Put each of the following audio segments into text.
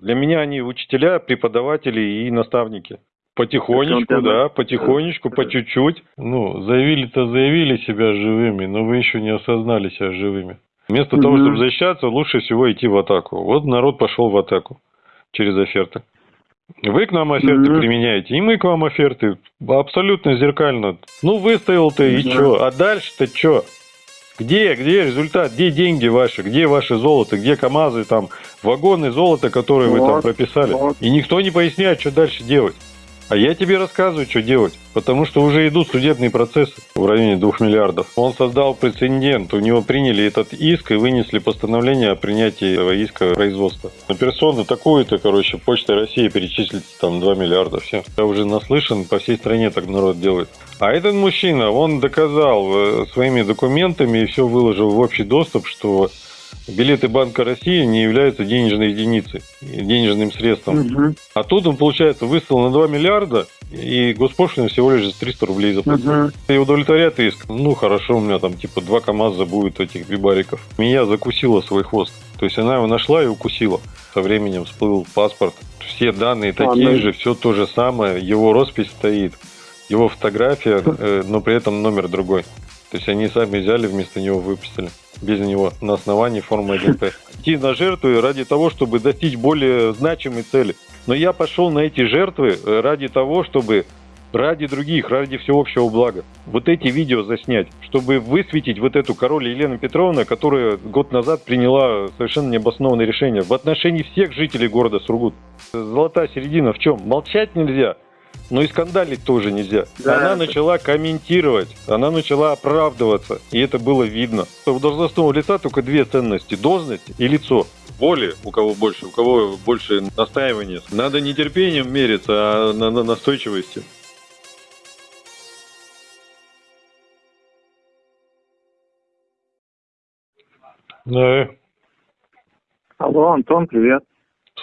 Для меня они учителя, преподаватели и наставники. Потихонечку, Он да, потихонечку, по чуть-чуть. Ну, заявили-то заявили себя живыми, но вы еще не осознали себя живыми. Вместо того, Мгм. чтобы защищаться, лучше всего идти в атаку. Вот народ пошел в атаку через оферты. Вы к нам оферты Мгм. применяете, и мы к вам оферты. Абсолютно зеркально. Ну, выставил ты, и Да. что? А дальше-то что? Где, где результат, где деньги ваши, где ваше золото, где КАМАЗы, там, вагоны золота, которые вы там Вот, прописали? вот. И никто не поясняет, что дальше делать. А я тебе рассказываю, что делать, потому что уже идут судебные процессы в районе 2 миллиардов. Он создал прецедент, у него приняли этот иск и вынесли постановление о принятии этого иска производства. На персону такую-то, короче, Почта России перечислить там 2 миллиарда, все. Я уже наслышан, по всей стране так народ делает. А этот мужчина, он доказал э, своими документами и все выложил в общий доступ, что билеты Банка России не являются денежной единицей, денежным средством. Мгм. А тут он, получается, выставил на 2 миллиарда, и госпошлина всего лишь за 300 рублей заплатил. Мгм. И удовлетворяет иск. Ну, хорошо, у меня там типа два КАМАЗа будет этих бибариков. Меня закусила свой хвост. То есть она его нашла и укусила. Со временем всплыл паспорт. Все данные такие Ладно. же, все то же самое. Его роспись стоит, его фотография, э, но при этом номер другой. То есть они сами взяли, вместо него выписали. Без него на основании формы 1П. Идти на жертвы ради того, чтобы достичь более значимой цели. Но я пошел на эти жертвы э, ради того, чтобы ради других, ради всеобщего блага. Вот эти видео заснять, чтобы высветить вот эту король Елену Петровна, которая год назад приняла совершенно необоснованное решение в отношении всех жителей города Сургут. Золотая середина в чем? Молчать нельзя, но и скандалить тоже нельзя. Да, она это- начала комментировать, она начала оправдываться, и это было видно. У должностного лица только две ценности – должность и лицо. Воли у кого больше, у кого больше настаивания. Надо не терпением мериться, а на, на настойчивости. Да, Алло, Антон, привет.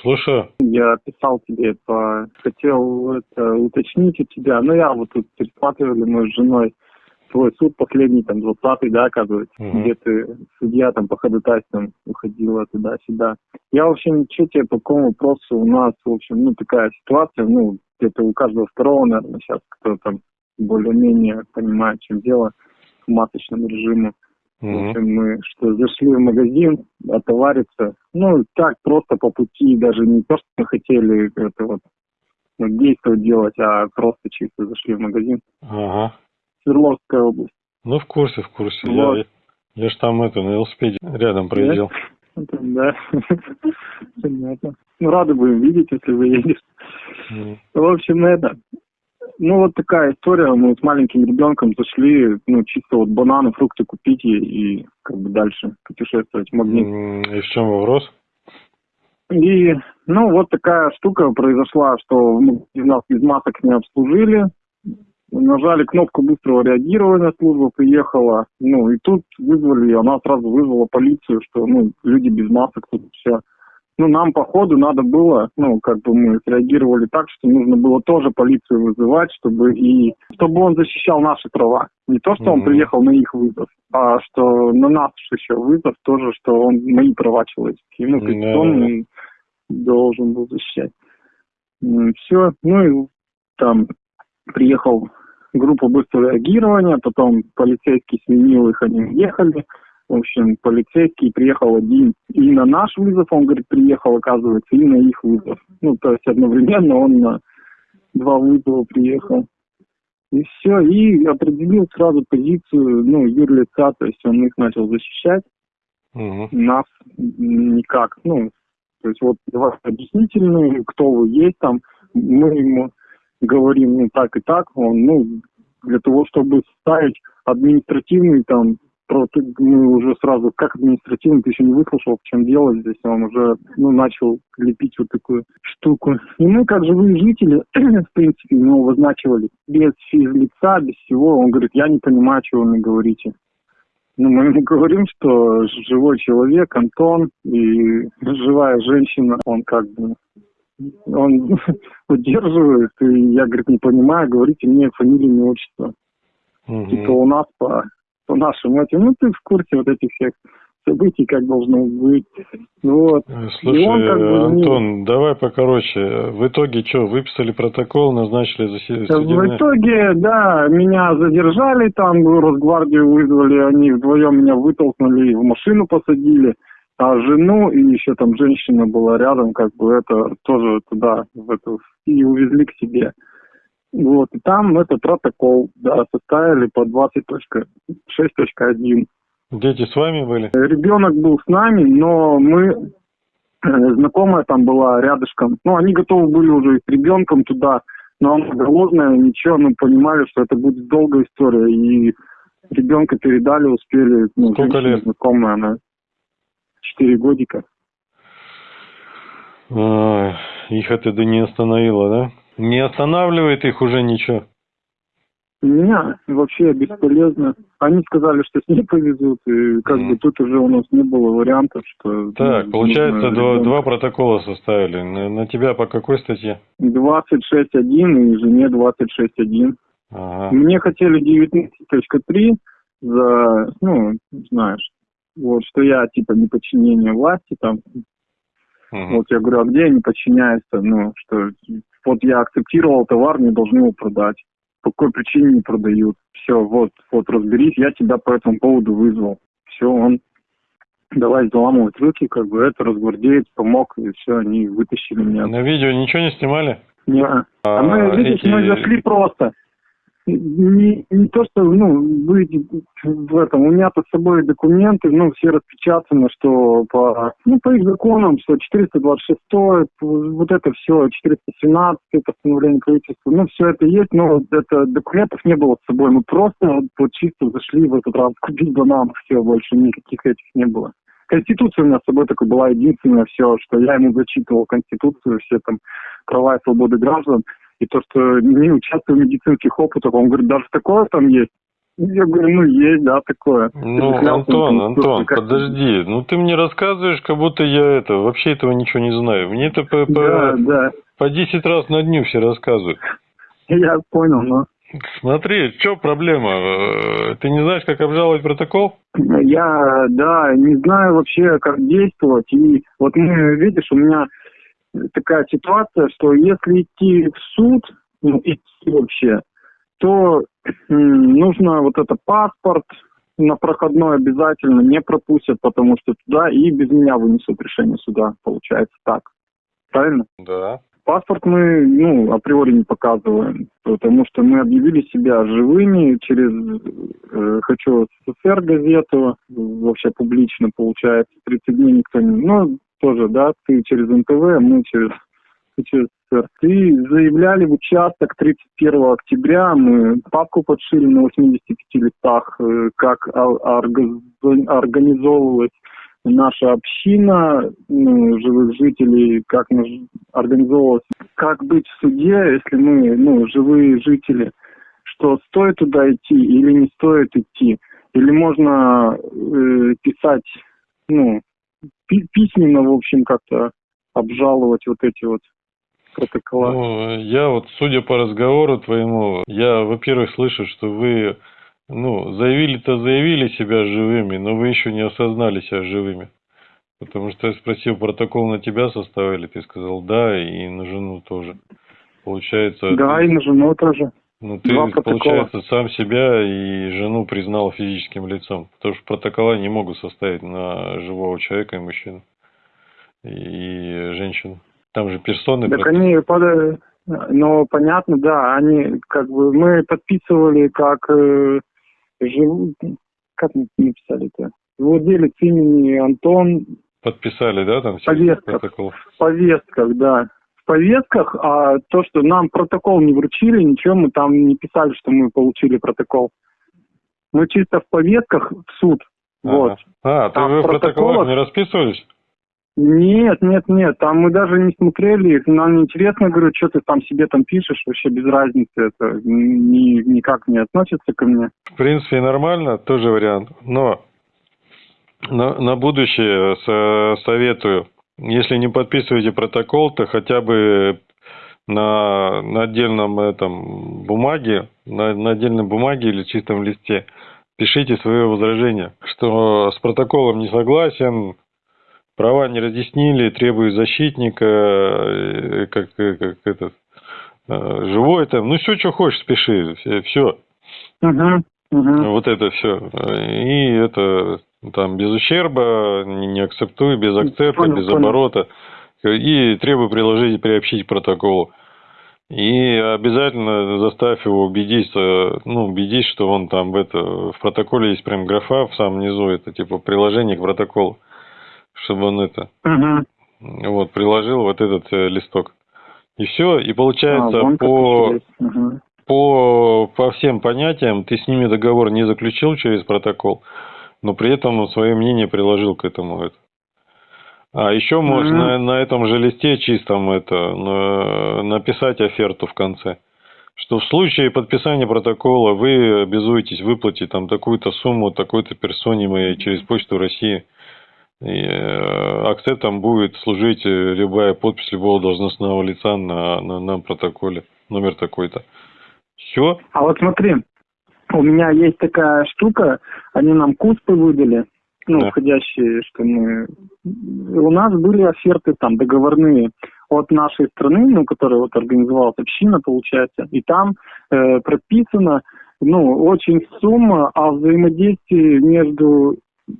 Слушаю. Я писал тебе, по... хотел это, уточнить у тебя. Ну, я вот тут пересматривали мы с женой твой суд последний, там, 20-й, да, оказывается, Мгм. где ты, судья там по ходатайствам уходила туда-сюда. Я вообще ничего тебе по какому вопросу у нас, в общем, ну, такая ситуация, ну, где-то у каждого второго, наверное, сейчас, кто там более-менее понимает, чем дело, к маточному режиму. В общем, мы что, зашли в магазин, отовариться. Ну, так, просто по пути, даже не то, что мы хотели это вот ну, действовать делать, а просто чисто зашли в магазин. Ага. Свердловская область. Ну, в курсе, в курсе. Вот. Я, я ж там это, на велосипеде рядом проезжал. Это, Да. Понятно. Ну, рады будем видеть, если вы едете. В общем, это. Ну, вот такая история. Мы с маленьким ребенком зашли, ну, чисто вот бананы, фрукты купить и, и как бы дальше путешествовать в магнит. И в чем вопрос? И, ну, вот такая штука произошла, что мы нас без масок не обслужили. Нажали кнопку быстрого реагирования, служба приехала. Ну, и тут вызвали, она сразу вызвала полицию, что, ну, люди без масок тут все. Ну, нам, по ходу, надо было, ну, как бы мы среагировали так, что нужно было тоже полицию вызывать, чтобы и чтобы он защищал наши права. Не то, что он приехал на их вызов, а что на нас еще вызов тоже, что он мои права человеческие. Ну, Да. конституционные должен был защищать. Все, ну и там приехал группа быстрого реагирования, потом полицейский сменил их, они уехали. В общем, полицейский приехал один и на наш вызов, он, говорит, приехал, оказывается, и на их вызов. Ну, то есть одновременно он на два вызова приехал. И все, и определил сразу позицию, ну, юрлица, то есть он их начал защищать Мгм. нас никак. Ну, то есть вот давай объяснительные, кто вы есть там, мы ему говорим, ну, так и так, он, ну, для того, чтобы ставить административный там, просто мы уже сразу, как административный, ты еще не выслушал, в чем дело здесь, он уже, ну, начал лепить вот такую штуку. И мы, как живые жители, в принципе, ну, обозначивали без физлица, без всего, он говорит, я не понимаю, чего вы мне говорите. Ну, мы ему говорим, что живой человек, Антон, и живая женщина, он как бы, он удерживает, и я, говорит, не понимаю, говорите мне фамилию, имя, отчество. Мгм. Типа у нас по, по нашим этим, ну, ты в курсе вот этих всех событий, как должно быть. Вот. Слушай, И он как бы не- Антон, давай покороче. В итоге что, выписали протокол, назначили заседание? В итоге, да, меня задержали там, Росгвардию вызвали, они вдвоем меня вытолкнули, в машину посадили, а жену и еще там женщина была рядом, как бы это тоже туда, в эту, и увезли к себе. Вот, и там этот протокол, да, составили по 20.6.1. Дети с вами были? Ребенок был с нами, но мы, э, знакомая там была рядышком, ну, они готовы были уже и с ребенком туда, но она голодная, ничего, ну, понимали, что это будет долгая история, и ребенка передали, успели, ну, Сколько лет? знакомая, она 4 годика. А, их это не остановило, да? Не останавливает их уже ничего. Меня вообще бесполезно. Они сказали, что с ней повезут, и как Мгм. бы тут уже у нас не было вариантов, что... Так, ну, получается, два, два протокола составили. На, на тебя по какой статье? 26.1 и жене 26.1. Ага. Мне хотели 19.3 за, ну, знаешь, вот, что я, типа, неподчинение власти, там, Мгм. вот я говорю, а где я не подчиняюсь, ну, что, вот я акцептировал товар, мне должны его продать. По какой причине не продают? Все, вот, вот, разберись, я тебя по этому поводу вызвал. Все, он, давай заламывать руки, как бы, это разгвардеец помог, и все, они вытащили меня. На видео ничего не снимали? Не, а А, мы, видишь, эти- мы зашли просто. Не, не то, что, ну, быть в этом, у меня-то с собой документы, ну, все распечатаны, что по, ну, по их законам, что 426, вот это все, 417 постановление правительства, ну, все это есть, но это документов не было с собой, мы просто вот, чисто зашли в этот раз купить банан, все, больше никаких этих не было. Конституция у меня с собой только была единственное все, что я ему зачитывал Конституцию, все там права и свободы граждан, и то, что не участвую в медицинских опытах, он говорит, даже такое там есть. Я говорю, ну есть, да, такое. Ну, Антон, Конституцию, Антон, как- подожди. Ну, ты мне рассказываешь, как будто я это, вообще этого ничего не знаю. Мне это по, по, Да, да, по 10 раз на дню все рассказывают. я понял, но Смотри, что проблема? Э, Ты не знаешь, как обжаловать протокол? я, да, не знаю вообще, как действовать. И вот мы, видишь, у меня такая ситуация, что если идти в суд, ну, идти вообще, то нужно вот это паспорт на проходной обязательно не пропустят, потому что туда и без меня вынесут решение суда, получается так. Правильно? Да. Паспорт мы, ну, априори не показываем, потому что мы объявили себя живыми через э, «Хочу СССР» газету, вообще публично получается, 30 дней никто не... Ну, тоже, да, ты через НТВ, мы через «Хочу СССР». Ты заявляли в участок 31 октября, мы папку подшили на 85 листах, э, как ор- орга- организовывалась наша община ну, живых жителей, как мы организовывалась, как быть в суде, если мы, ну, живые жители, что стоит туда идти или не стоит идти, или можно э, писать, ну, письменно, в общем, как-то обжаловать вот эти вот протокола. Ну, я вот, судя по разговору твоему, я, во-первых, слышу, что вы, ну, заявили-то заявили себя живыми, но вы еще не осознали себя живыми. Потому что я спросил, протокол на тебя составили, ты сказал да, и на жену тоже. Получается, да, ты, и на жену тоже. Ну, ты, два протокола. получается, сам себя и жену признал физическим лицом. Потому что протокола не могут составить на живого человека и мужчину, и женщину. Там же персоны Так прописаны. они, под- ну, понятно, да, они, как бы, мы подписывали, как э, жив- как мы написали-то? Владелец имени Антон Подписали, да, там все Повестка. протокол? в повестках, да. В повестках, а то, что нам протокол не вручили, ничего, мы там не писали, что мы получили протокол. Мы чисто в повестках в суд. Вот. А, ты А вы в протоколах не расписывались? Нет, нет, нет, там мы даже не смотрели, их, нам не интересно, говорю, что ты там себе там пишешь, вообще без разницы, это ни, никак не относится ко мне. В принципе, нормально, тоже вариант. Но на, на будущее со- советую, если не подписываете протокол, то хотя бы на, на отдельном этом бумаге, на, на отдельной бумаге или чистом листе пишите свое возражение, что с протоколом не согласен, права не разъяснили, требую защитника, э, как, э, как этот, э, живой там, ну все, что хочешь, пиши, все. Угу, угу. Вот это все. И это там без ущерба, не, не акцептую, без акцепта, понял, без понял. оборота. И требую приложить, приобщить к протоколу. И обязательно заставь его убедить, ну, убедить, что он там в это, в протоколе есть прям графа в самом низу, это типа приложение к протоколу, чтобы он это, угу. вот, приложил вот этот э, листок. И все, и получается а, по, угу. по, по всем понятиям ты с ними договор не заключил через протокол, но при этом свое мнение приложил к этому. Это. А еще можно mm-hmm. на, на этом же листе чистом это на, написать оферту в конце, что в случае подписания протокола вы обязуетесь выплатить там такую-то сумму такой-то персоне моей через почту России. И э, акцептом будет служить любая подпись любого должностного лица на, на, на протоколе, номер такой-то. Все. А вот смотри, у меня есть такая штука, они нам куспы выдали, ну, да. входящие, что мы... У нас были оферты там договорные от нашей страны, ну, которая вот организовалась община, получается, и там э, прописано, ну, очень сумма, а взаимодействие между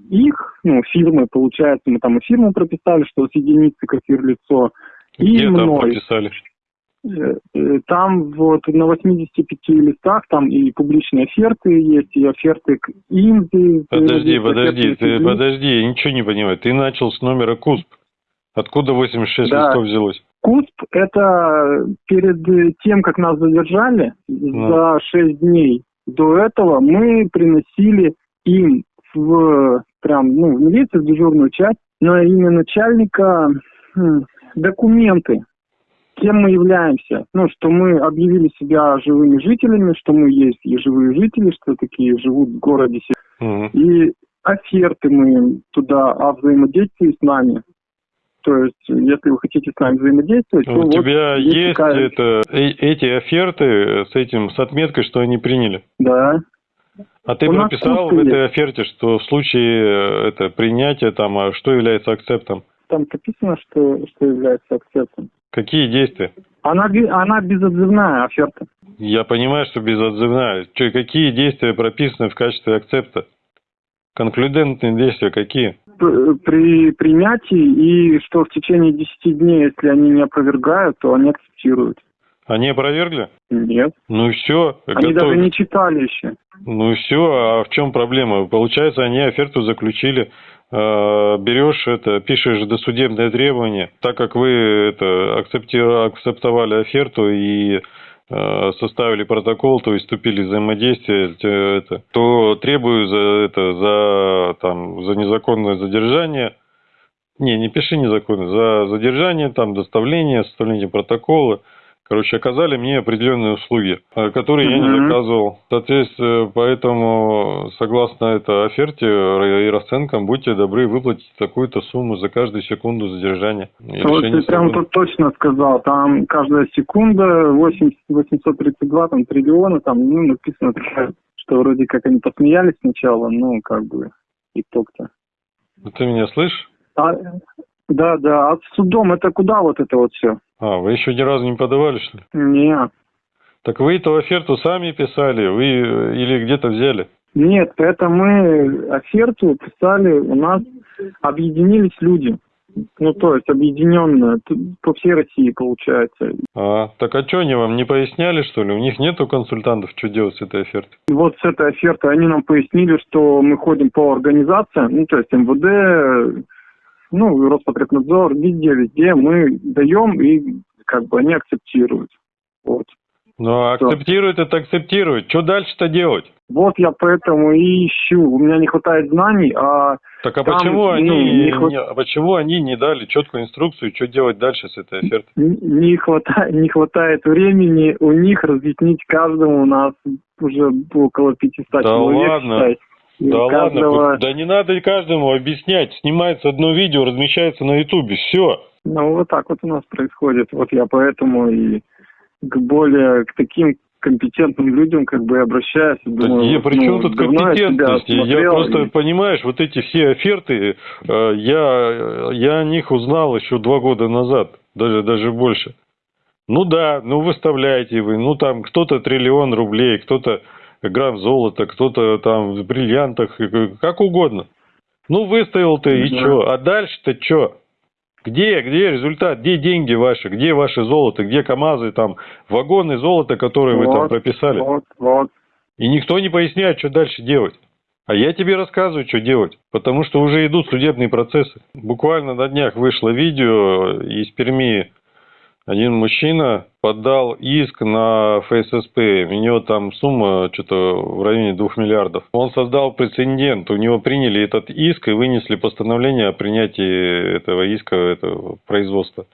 их, ну, фирмы, получается, мы там и фирму прописали, что с единицы как лицо, и Где мной. прописали? Э, э, там вот на 85 листах там и публичные оферты есть, и оферты к Инди. Подожди, подожди, ты, подожди, я ничего не понимаю. Ты начал с номера КУСП. Откуда 86 да. листов взялось? КУСП – это перед тем, как нас задержали ну. за 6 дней. До этого мы приносили им в прям, ну, в милицию, в дежурную часть, на имя начальника документы кем мы являемся. Ну, что мы объявили себя живыми жителями, что мы есть и живые жители, что такие живут в городе. Mm-hmm. И оферты мы туда о взаимодействии с нами. То есть, если вы хотите с нами взаимодействовать, У то тебя вот есть, есть такая... это, э, эти оферты с этим, с отметкой, что они приняли? Да. А ты У прописал в этой оферте, что в случае э, это принятия там, а что является акцептом? Там прописано, что, что является акцептом. Какие действия? Она, она безотзывная оферта. Я понимаю, что безотзывная. Че, какие действия прописаны в качестве акцепта? Конклюдентные действия какие? При принятии и что в течение 10 дней, если они не опровергают, то они акцептируют. Они опровергли? Нет. Ну все. Они готов... даже не читали еще. Ну все, а в чем проблема? Получается, они оферту заключили берешь это, пишешь досудебное требование, так как вы это акцептовали оферту и э, составили протокол, то есть вступили в взаимодействие, это, то требую за это, за там, за незаконное задержание, не, не пиши незаконно, за задержание, там, доставление, составление протокола, Короче, оказали мне определенные услуги, э, которые я не заказывал. Соответственно, поэтому, согласно этой оферте и расценкам, будьте добры выплатить такую-то сумму за каждую секунду задержания. Вот ты прям тут точно сказал. Там каждая секунда 8, 832 там, триллиона, там ну, написано, что вроде как они посмеялись сначала, ну, как бы, итог-то. Ты меня слышишь? А, да, да. А с судом это куда вот это вот все? А, вы еще ни разу не подавали, что ли? Нет. Так вы эту оферту сами писали, вы или где-то взяли? Нет, это мы оферту писали, у нас объединились люди. Ну, то есть объединенная, по всей России получается. А, так а что они вам не поясняли, что ли? У них нету консультантов, что делать с этой офертой? Вот с этой офертой они нам пояснили, что мы ходим по организациям, ну, то есть МВД, ну, Роспотребнадзор, везде, везде мы даем, и как бы они акцептируют. Вот. Ну, а акцептируют это акцептируют. Что дальше-то делать? Вот я поэтому и ищу. У меня не хватает знаний, а... Так а там, почему, ну, они, не хват... не, а почему они не дали четкую инструкцию, что делать дальше с этой офертой? Не, не, хватает, не хватает времени у них разъяснить каждому. У нас уже около 500 да человек, ладно. Считай. Да каждого... ладно, да не надо каждому объяснять. Снимается одно видео, размещается на ютубе, все. Ну, вот так вот у нас происходит. Вот я поэтому и к более, к таким компетентным людям как бы обращаюсь. Думаю, да, я, при чем ну, тут компетентность? Я, я просто, и... понимаешь, вот эти все оферты, э, я, я о них узнал еще два года назад, даже, даже больше. Ну да, ну выставляете вы, ну там кто-то триллион рублей, кто-то грамм золота, кто-то там в бриллиантах, как угодно. Ну выставил ты и что? А дальше-то что? Где, где результат, где деньги ваши, где ваше золото, где КАМАЗы, там, вагоны золота, которые вот, вы там прописали? Вот, вот. И никто не поясняет, что дальше делать. А я тебе рассказываю, что делать, потому что уже идут судебные процессы. Буквально на днях вышло видео из Перми один мужчина подал иск на ФССП. У него там сумма что-то в районе 2 миллиардов. Он создал прецедент. У него приняли этот иск и вынесли постановление о принятии этого иска, этого производства.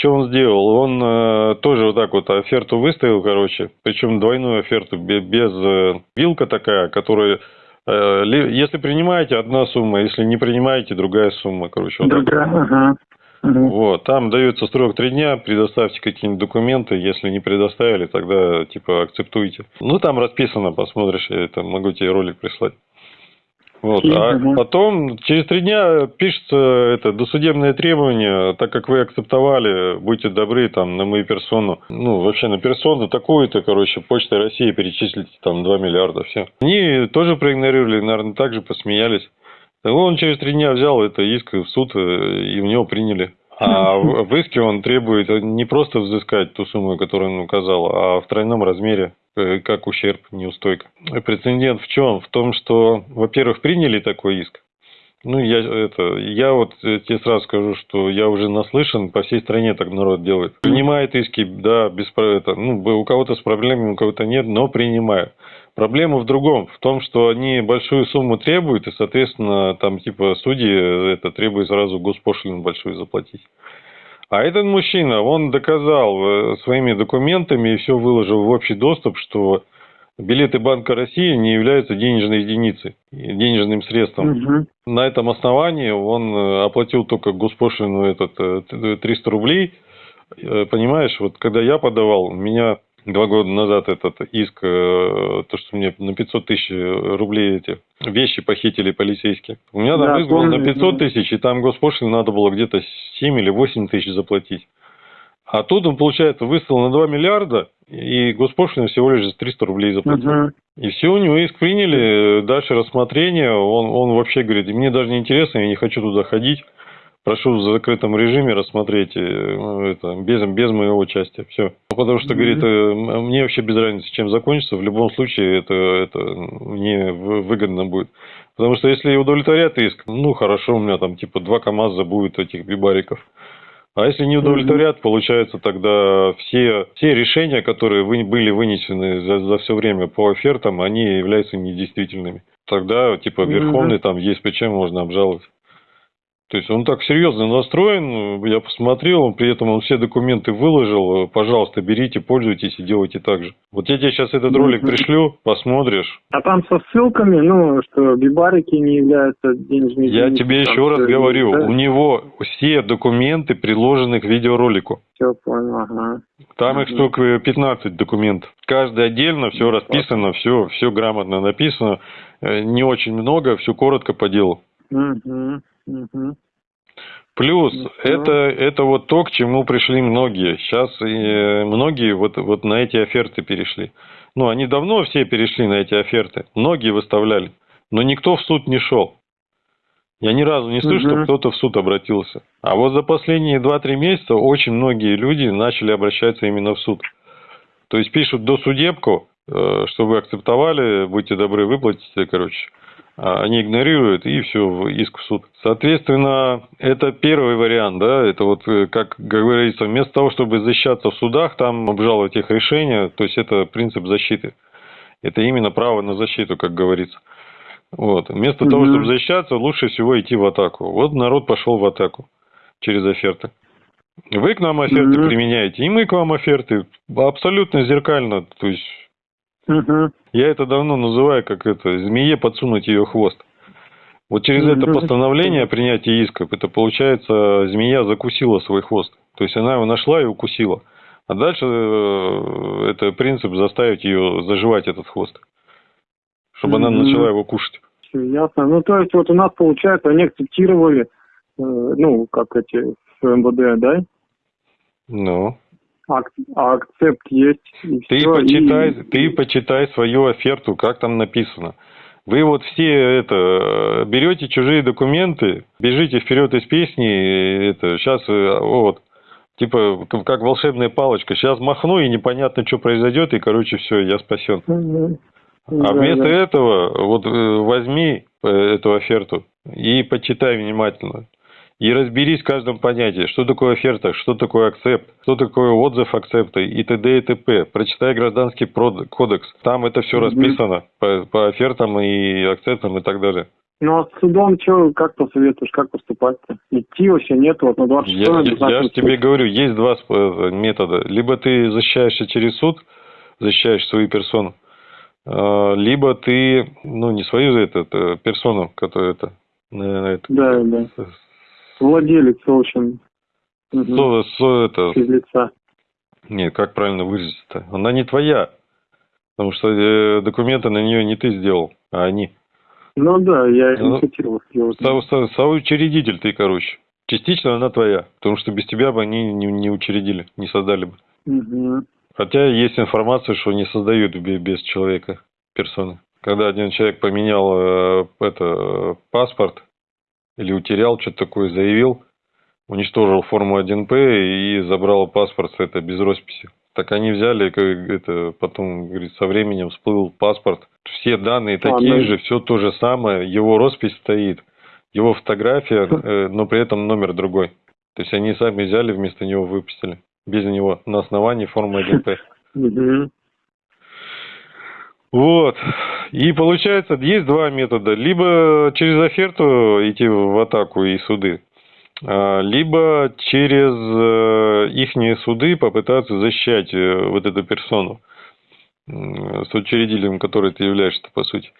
Что он сделал? Он э, тоже вот так вот оферту выставил, короче, причем двойную оферту, без э, вилка такая, которая э, если принимаете, одна сумма, если не принимаете, другая сумма, короче. Вот ага. Угу. Вот, там дается срок три дня, предоставьте какие-нибудь документы, если не предоставили, тогда типа акцептуйте. Ну там расписано, посмотришь, я это могу тебе ролик прислать. Вот. А потом через три дня пишется это досудебное требование, так как вы акцептовали, будьте добры там на мою персону, ну вообще на персону такую-то, короче, Почта России перечислите там 2 миллиарда, все. Они тоже проигнорировали, наверное, также посмеялись. Он через три дня взял это иск в суд, э, и у него приняли. А в иске он требует не просто взыскать ту сумму, которую он указал, а в тройном размере, э, как ущерб, неустойка. Прецедент в чем? В том, что, во-первых, приняли такой иск. Ну, я, это, я вот э, тебе сразу скажу, что я уже наслышан, по всей стране так народ делает. Принимает иски, да, без это, ну, у кого-то с проблемами, у кого-то нет, но принимают. Проблема в другом, в том, что они большую сумму требуют, и, соответственно, там типа судьи это требуют сразу госпошлину большую заплатить. А этот мужчина, он доказал э, своими документами и все выложил в общий доступ, что билеты Банка России не являются денежной единицей, денежным средством. Угу. На этом основании он э, оплатил только госпошлину этот 300 э, рублей. Понимаешь, вот когда я подавал, меня два года назад этот иск, э, то, что мне на 500 тысяч рублей эти вещи похитили полицейские. У меня там да, иск был на 500 тысяч, и там госпошлину надо было где-то 7 или 8 тысяч заплатить. А тут он, получается, выставил на 2 миллиарда, и госпошлину всего лишь 300 рублей заплатил. Угу. И все, у него иск приняли, дальше рассмотрение, он, он вообще говорит, мне даже не интересно, я не хочу туда ходить прошу в закрытом режиме рассмотреть э, это, без, без моего участия. Все. Потому что, говорит, э, мне вообще без разницы, чем закончится. В любом случае это, это мне выгодно будет. Потому что если удовлетворят иск, ну хорошо, у меня там типа два КАМАЗа будет этих бибариков. А если не удовлетворят, получается тогда все, все решения, которые вы, были вынесены за, за все время по офертам, они являются недействительными. Тогда типа Верховный там есть причем можно обжаловать. То есть он так серьезно настроен, я посмотрел, он при этом он все документы выложил, пожалуйста, берите, пользуйтесь и делайте так же. Вот я тебе сейчас этот ролик пришлю, посмотришь. А там со ссылками, ну, что бибарики не являются денежными... Я тебе еще раз говорю, да? у него все документы приложены к видеоролику. Все понял, ага. Там их штук 15 документов. Каждый отдельно, все расписано, все, все грамотно написано. Э, не очень много, все коротко по делу. Угу. Угу. Плюс ну, это, это вот то, к чему пришли многие. Сейчас и многие вот, вот на эти оферты перешли. Ну, они давно все перешли на эти оферты. Многие выставляли. Но никто в суд не шел. Я ни разу не слышу, угу. что кто-то в суд обратился. А вот за последние 2-3 месяца очень многие люди начали обращаться именно в суд. То есть пишут до судебку, э, что вы акцептовали, будьте добры, выплатите, короче. А, они игнорируют и все, иск в суд. Соответственно, это первый вариант, да, это вот, э, как говорится, вместо того, чтобы защищаться в судах, там обжаловать их решения, то есть это принцип защиты. Это именно право на защиту, как говорится. Вот. Вместо mm-hmm. того, чтобы защищаться, лучше всего идти в атаку. Вот народ пошел в атаку через оферты. Вы к нам оферты mm-hmm. применяете, и мы к вам оферты. Абсолютно зеркально. То есть Угу. Я это давно называю, как это, змее подсунуть ее хвост. Вот через это постановление о принятии исков, это получается, змея закусила свой хвост. То есть она его нашла и укусила. А дальше э, это принцип заставить ее заживать этот хвост, чтобы она начала его кушать. Ясно. Ну, то есть вот у нас, получается, они акцептировали, э, ну, как эти, с МВД, да? Ну, А акцепт есть, и ты всё, почитай, и- ты почитай свою оферту, как там написано. Вы вот все это берете чужие документы, бежите вперед из песни, и это сейчас вот типа как волшебная палочка. Сейчас махну и непонятно, что произойдет, и короче все, я спасен. Мгм. А Да, вместо да. этого вот э, возьми э, эту оферту и почитай внимательно. И разберись в каждом понятии, что такое оферта, что такое акцепт, что такое отзыв акцепта и т.д. и т.п. Прочитай гражданский кодекс. Там это все Мгм. расписано по, по офертам и акцептам и так далее. Ну, а с судом что, как посоветуешь, как поступать-то? Идти вообще нет, вот на 26 Я, я, же тебе говорю, есть два метода. Либо ты защищаешься через суд, защищаешь свою персону, э, либо ты, ну, не свою это, это, персону, которая это, э, это, Да, да. Владелец, в общем, мгм, со- со- это, физлица. нет, как правильно выразиться-то? Она не твоя, потому что э, документы на нее не ты сделал, а они. Ну да, я Ну, инициативу сделал. Со- со- Соучредитель ты, короче. Частично она твоя, потому что без тебя бы они не, не учредили, не создали бы. Мгм. Хотя есть информация, что не создают бе- без человека персоны. Когда один человек поменял э, это э, паспорт или утерял, что-то такое заявил, уничтожил форму 1П и забрал паспорт это без росписи. Так они взяли, как это потом, говорит, со временем всплыл паспорт. Все данные такие да. же, все то же самое, его роспись стоит, его фотография, э, но при этом номер другой. То есть они сами взяли, вместо него выпустили. Без него, на основании формы 1П. Вот. И получается, есть два метода. Либо через оферту идти в атаку и суды, а, либо через их суды попытаться защищать э, вот эту персону с учредителем, который ты являешься, по сути.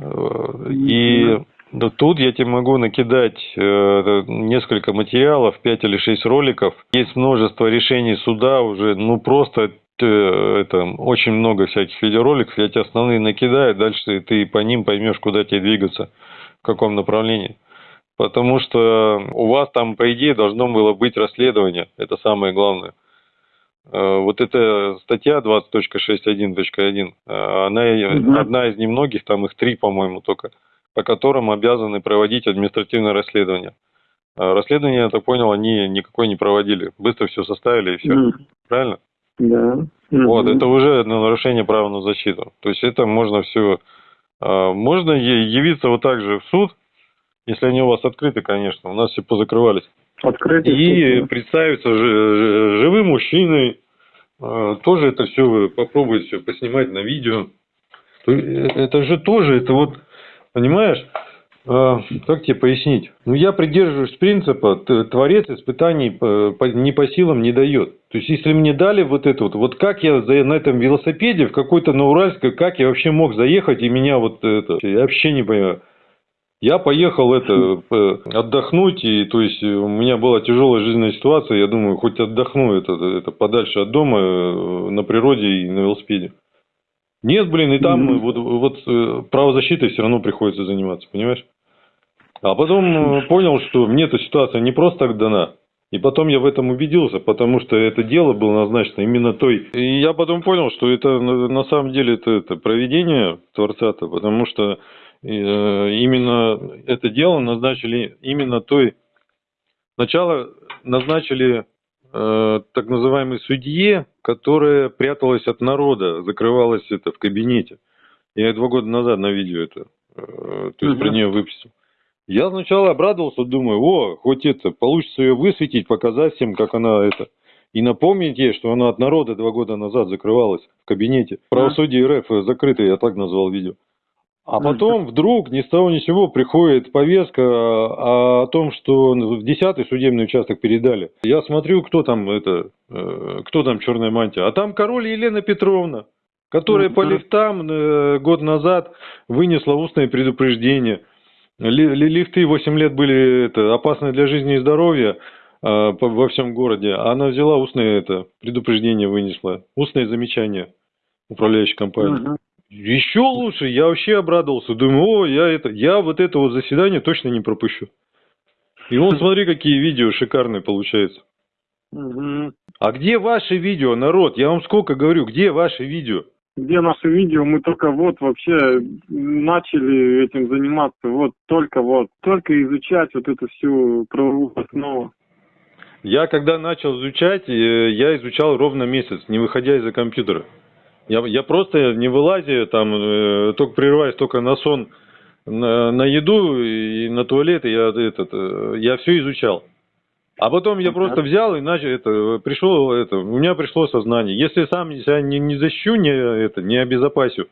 Э, И да, тут я тебе могу накидать э, несколько материалов, 5 или 6 роликов. Есть множество решений суда уже, ну просто э, это очень много всяких видеороликов. Я тебе основные накидаю, дальше ты по ним поймешь, куда тебе двигаться, в каком направлении. Потому что у вас там, по идее, должно было быть расследование. Это самое главное. Э, Вот эта статья 20.61.1, э, она Мгм. одна из немногих, там их три, по-моему, только, по которым обязаны проводить административное расследование. Расследование, я так понял, они никакой не проводили. Быстро все составили и все. М, Правильно? Да. Вот, это уже на нарушение права на защиту. То есть это можно все... Можно е- явиться вот так же в суд, если они у вас открыты, конечно. У нас все позакрывались. Открытый И суд, представиться жи- жи- живым мужчиной. А, Тоже это все попробовать все поснимать на видео. Е- Это же тоже, это вот, понимаешь, а, как тебе пояснить? Ну, я придерживаюсь принципа, творец испытаний по- не по силам не дает. То есть, если мне дали вот это вот, вот как я на этом велосипеде в какой-то на Уральской, как я вообще мог заехать, и меня вот это, я вообще не понимаю. Я поехал это э, отдохнуть, и то есть у меня была тяжелая жизненная ситуация, я думаю, хоть отдохну это, это подальше от дома, э, на природе и на велосипеде. Нет, блин, и там Мгм. вот, вот э, правозащитой все равно приходится заниматься, понимаешь? А потом э, понял, что мне эта ситуация не просто так дана. И потом я в этом убедился, потому что это дело было назначено именно той. И я потом понял, что это на самом деле это, это проведение Творца-то, потому что э, именно это дело назначили именно той. Сначала назначили э, так называемой судье, которая пряталась от народа, закрывалась это в кабинете. Я два года назад на видео это, э, то есть про Мгм. нее выпустил. Я сначала обрадовался, думаю, о, хоть это, получится ее высветить, показать всем, как она это. И напомнить ей, что она от народа два года назад закрывалась в кабинете. Правосудие РФ закрытое, я так назвал видео. А потом вдруг ни с того ни с сего приходит повестка о, о том, что в 10 судебный участок передали. Я смотрю, кто там это, э, кто там черная мантия. А там король Елена Петровна, которая по лифтам э, год назад вынесла устное предупреждение. Ли- ли- Лифты 8 лет были это, опасны для жизни и здоровья. а, по- во всем городе. Она взяла устное это предупреждение вынесла, устное замечание управляющей компании. Мгм. Еще лучше, я вообще обрадовался. Думаю, о, я это, я вот это вот заседание точно не пропущу. И вон, смотри, какие видео шикарные получаются. Мгм. А где ваши видео, народ? Я вам сколько говорю, где ваши видео? Где наше видео? Мы только вот вообще начали этим заниматься. Вот только вот. Только изучать вот эту всю правовую основу. Я когда начал изучать, э, я изучал ровно месяц, не выходя из-за компьютера. Я, я просто не вылазя, там, э, только прерываясь только на сон, на, на еду и на туалет, и я, этот, э, я все изучал. А потом я просто взял и начал, это, пришел, это, у меня пришло сознание. Если сам себя не, не защищу, не, это, не обезопасю,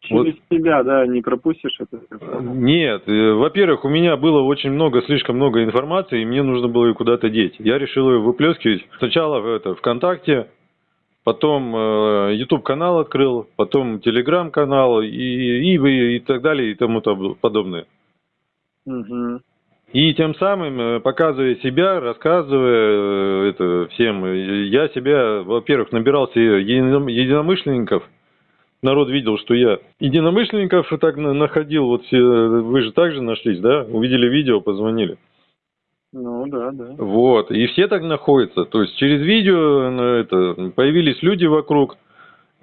Через себя, да, не пропустишь это. Нет, э, во-первых, у меня было очень много, слишком много информации, и мне нужно было ее куда-то деть. Я решил ее выплескивать. Сначала в это, ВКонтакте, потом э, YouTube канал открыл, потом Telegram канал и, и, и, и так далее и тому подобное. Мгм. И тем самым, э, показывая себя, рассказывая э, это всем, э, я себя, во-первых, набирался едином- единомышленников. Народ видел, что я единомышленников так на- находил. Вот все, вы же также нашлись, да? Увидели видео, позвонили. Ну да, да. Вот, и все так находятся. То есть через видео это, появились люди вокруг.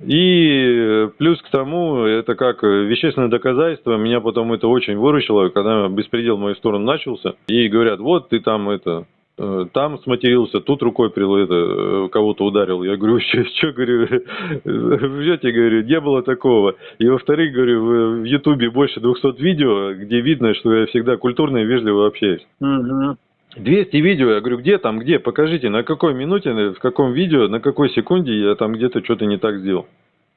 И э, плюс к тому, это как э, вещественное доказательство, меня потом это очень выручило, когда беспредел в мою сторону начался. И говорят, вот ты там это, э, там сматерился, тут рукой прил, это, кого-то ударил. Я говорю, что, говорю, врете, говорю, не было такого. И во-вторых, говорю, в- Ютубе больше 200 видео, где видно, что я всегда культурно и вежливо общаюсь. Мгм. 200 видео, я говорю, где там, где, покажите, на какой минуте, в каком видео, на какой секунде я там где-то что-то не так сделал.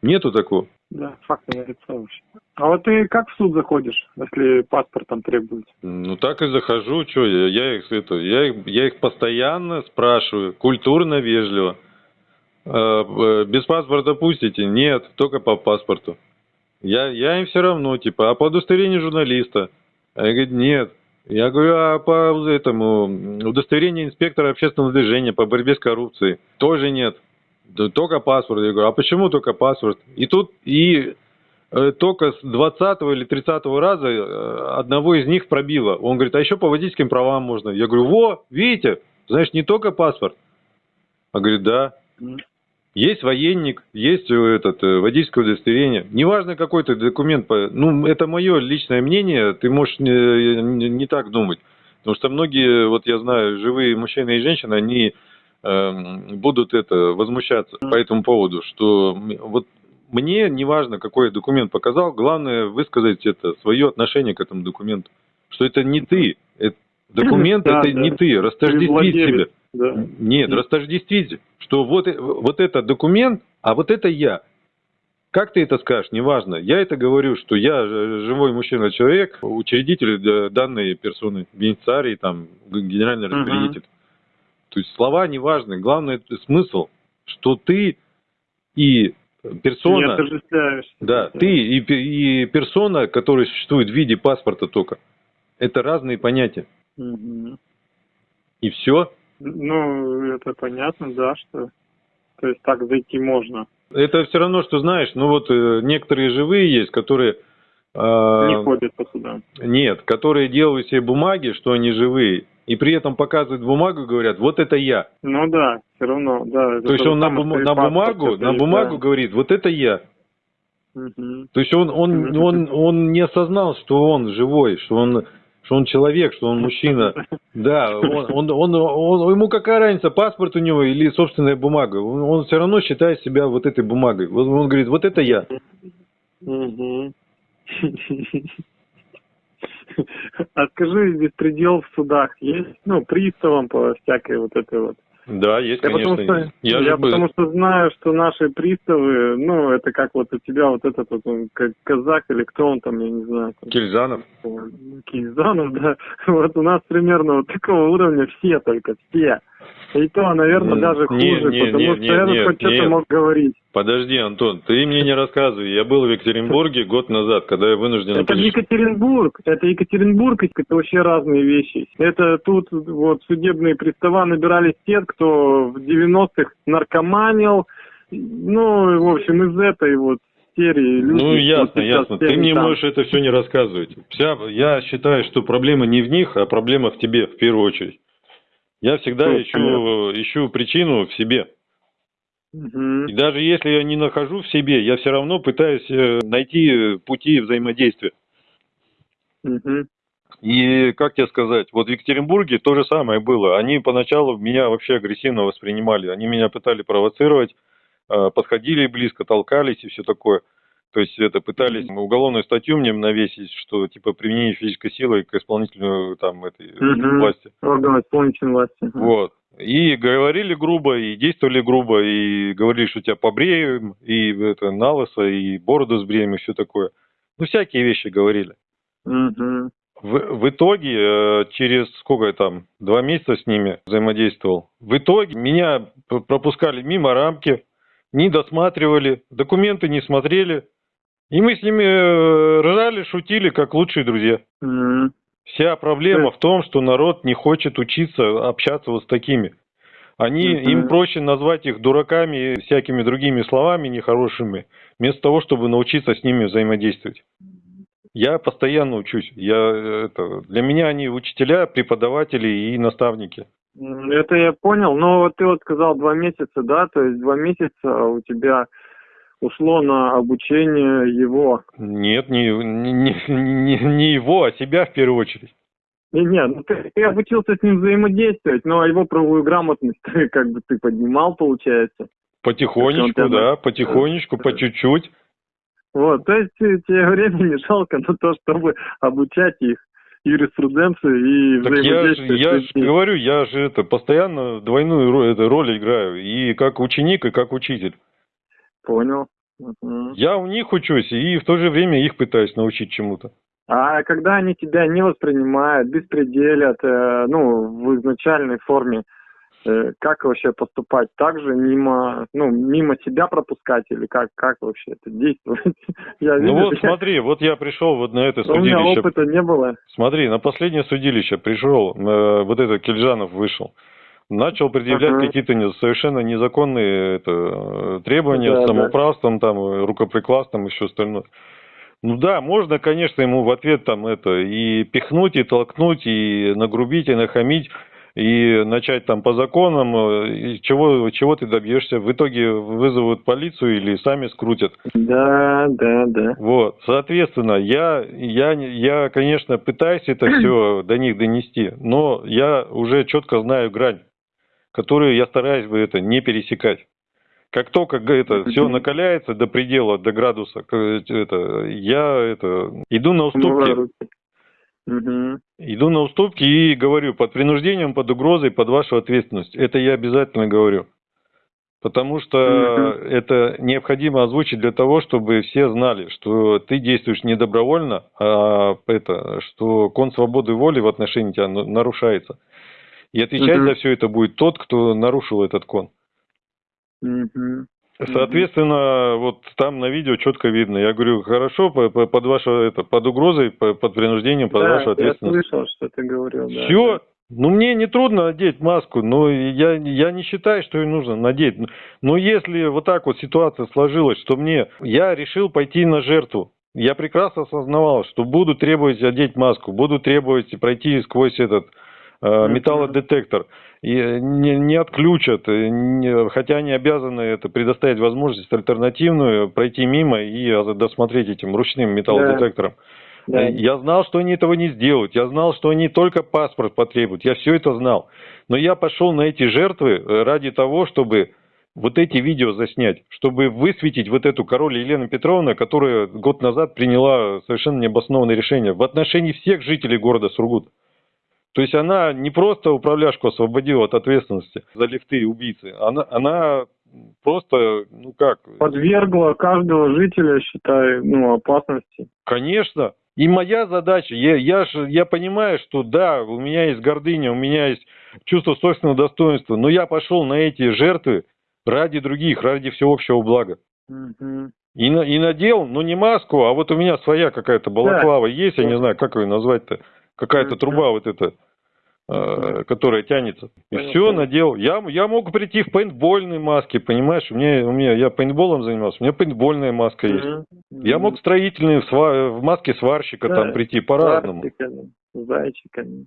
Нету такого. Да, факты на лицо вообще. А вот ты как в суд заходишь, если паспорт там требуется? Ну так и захожу, что я, я их это, я их, я их постоянно спрашиваю, культурно, вежливо. Э, э, без паспорта пустите? Нет, только по паспорту. Я, я им все равно, типа, а по удостоверению журналиста? А я говорю, нет. Я говорю, а по этому м, удостоверению инспектора общественного движения по борьбе с коррупцией? Тоже нет. Только паспорт. Я говорю, а почему только паспорт? И тут, и э, только с 20 или 30 раза э, одного из них пробило. Он говорит, а еще по водительским правам можно. Я говорю, во, видите, знаешь, не только паспорт. А говорит, да. Есть военник, есть э, этот э, водительское удостоверение. Неважно какой ты документ, ну это мое личное мнение, ты можешь не, не- не так думать, потому что многие, вот я знаю, живые мужчины и женщины, они эм, будут это возмущаться по этому поводу, что вот мне неважно, какой я документ показал, главное высказать это свое отношение к этому документу, что это не ты, это- документ Да, это да. не ты, растождествить себя. Да. Нет, Мгм. растождествить, что вот, вот это документ, а вот это я. Как ты это скажешь, неважно. Я это говорю, что я живой мужчина-человек, учредитель э, данной персоны, бенефициарий, там, генеральный распорядитель. То есть слова не важны, главное смысл, что ты и персона, да, ты и, и персона, которая существует в виде паспорта только, это разные понятия. Мгм. И все. Ну, это понятно, да, что... То есть так зайти можно. Это все равно, что знаешь, ну вот э, некоторые живые есть, которые... э, Не ходят по судам. нет, которые делают себе бумаги, что они живые, и при этом показывают бумагу и говорят, вот это я. Ну да, все равно, да. То есть он на, бум- на бумагу, на бумагу говорит, вот это я. То есть он, он, Мгм. он, он не осознал, что он живой, что он, что он человек, что он мужчина. Да, он, он, он, он- ему какая разница, паспорт у него или собственная бумага. Он, он все равно считает себя вот этой бумагой. Вот Он говорит, вот это я. А скажи, беспредел в судах есть? Ну, приставам по всякой вот этой вот. Да, есть, Я, конечно. потому что, Я я, бы- потому что знаю, что наши приставы, ну, это как вот у тебя вот этот вот он, как казах или кто он там, я не знаю. там, Кильзанов. Кизанов, да. Вот у нас примерно вот такого уровня все только, все. И то, наверное, даже хуже, не, потому не, что не, этот нет, хоть что-то мог говорить. Подожди, Антон, ты мне не рассказывай. Я был в Екатеринбурге год назад, когда я вынужден... Это был- Екатеринбург, это Екатеринбург, это вообще разные вещи. Это тут вот судебные пристава набирались те, кто в 90-х наркоманил, ну, в общем, из этой вот серии люди. Ну, ясно, ясно. Ты мне там. можешь это все не рассказывать. Вся, я считаю, что проблема не в них, а проблема в тебе, в первую очередь. Я всегда Ну, ищу, ищу причину в себе. Мгм. И даже если я не нахожу в себе, я все равно пытаюсь э, найти пути взаимодействия. Мгм. И, как тебе сказать, вот в Екатеринбурге то же самое было. Они поначалу меня вообще агрессивно воспринимали. Они меня пытали провоцировать, э, подходили близко, толкались и все такое. То есть это пытались уголовную статью мне навесить, что типа применение физической силы к исполнительной там этой Мгм. власти. Органы исполнительной власти. Вот. И говорили грубо, и действовали грубо, и говорили, что тебя побреем, и это на лысо, и бороду сбреем, и все такое. Ну, всякие вещи говорили. В, в итоге, э, через сколько я там, два месяца с ними взаимодействовал, в итоге меня пропускали мимо рамки, не досматривали, документы не смотрели, и мы с ними э, ржали, шутили, как лучшие друзья. Мгм. Вся проблема в том, что народ не хочет учиться общаться вот с такими. Они, Мгм. им проще назвать их дураками и всякими другими словами нехорошими, вместо того, чтобы научиться с ними взаимодействовать. Я постоянно учусь. Я, э, это, для меня они учителя, преподаватели и наставники. Это я понял, но вот ты вот сказал два месяца, да, то есть два месяца у тебя ушло на обучение его. Нет, не, не, не, не его, а себя в первую очередь. Не, не, ну ты, ты обучился с ним взаимодействовать, но его правовую грамотность ты, как бы ты поднимал, получается. Потихонечку, тебя- да, потихонечку, по чуть-чуть. Вот, то есть тебе времени жалко на то, чтобы обучать их юриспруденции и Так я же, взаимодействовать я с же говорю, я же это постоянно двойную роль, это, роль играю, и как ученик, и как учитель. Понял. Мгм. Я у них учусь, и в то же время их пытаюсь научить чему-то. А когда они тебя не воспринимают, беспределят, э, ну, в изначальной форме, э, как вообще поступать? Так же мимо, ну, мимо себя пропускать или как, как вообще это действовать? Я Ну видел, вот я- смотри, вот я пришел вот на это у меня судилище. опыта не было. Смотри, на последнее судилище пришел, э, вот этот Кельжанов вышел. Начал предъявлять Ага. какие-то не- совершенно незаконные это, э, требования Да, с да. самоуправством, там, э, рукоприкладством и все остальное. Ну да, можно, конечно, ему в ответ там это и пихнуть, и толкнуть, и нагрубить, и нахамить, и начать там по законам, э, и чего, чего ты добьешься. В итоге вызовут полицию или сами скрутят. Да, да, да. Вот, соответственно, я, я, я, конечно, пытаюсь это все до них донести, но я уже четко знаю грань, которую я стараюсь бы это не пересекать. Как только это все накаляется до предела, до градуса, это, я это, иду на уступки, иду на уступки и говорю под принуждением, под угрозой, под вашу ответственность. Это я обязательно говорю. Потому что это необходимо озвучить для того, чтобы все знали, что ты действуешь не добровольно, а это, что кон свободы воли в отношении тебя на- нарушается. И отвечать Мгм. за все это будет тот, кто нарушил этот кон. Мгм. Соответственно, вот там на видео четко видно. Я говорю, хорошо, по- по- под вашу это, под угрозой, по- под принуждением, под Да, вашу я ответственность. слышал, что ты говорил. да, Все. да. Ну, мне не трудно одеть маску, но я, я не считаю, что ее нужно надеть. Но если вот так вот ситуация сложилась, что мне, я решил пойти на жертву. Я прекрасно осознавал, что буду требовать одеть маску, буду требовать пройти сквозь этот. Металлодетектор. И э, не, не отключат, э, не- хотя они обязаны это предоставить возможность альтернативную, пройти мимо и э, досмотреть этим ручным металлодетектором. Да. Я знал, что они этого не сделают. Я знал, что они только паспорт потребуют. Я все это знал. Но я пошел на эти жертвы э, ради того, чтобы вот эти видео заснять, чтобы высветить вот эту король Елену Петровну, которая год назад приняла совершенно необоснованное решение в отношении всех жителей города Сургут. То есть она не просто управляшку освободила от ответственности за лифты и убийцы, она, она просто, ну как, Подвергла каждого жителя, считай, ну, опасности. Конечно. И моя задача, я, я, ж- я понимаю, что да, у меня есть гордыня, у меня есть чувство собственного достоинства. Но я пошел на эти жертвы ради других, ради всеобщего блага. Мгм. И, на- и надел, ну не маску, а вот у меня своя какая-то балаклава есть, я не знаю, как ее назвать-то. Какая-то труба вот эта, э, которая тянется. И все, надел. Я, я мог прийти в пейнтбольной маске, понимаешь? У меня, у меня, я пейнтболом занимался, у меня пейнтбольная маска есть. Я мог в строительной, в, сва- в маске сварщика Да, там прийти по-разному. Зайчиками.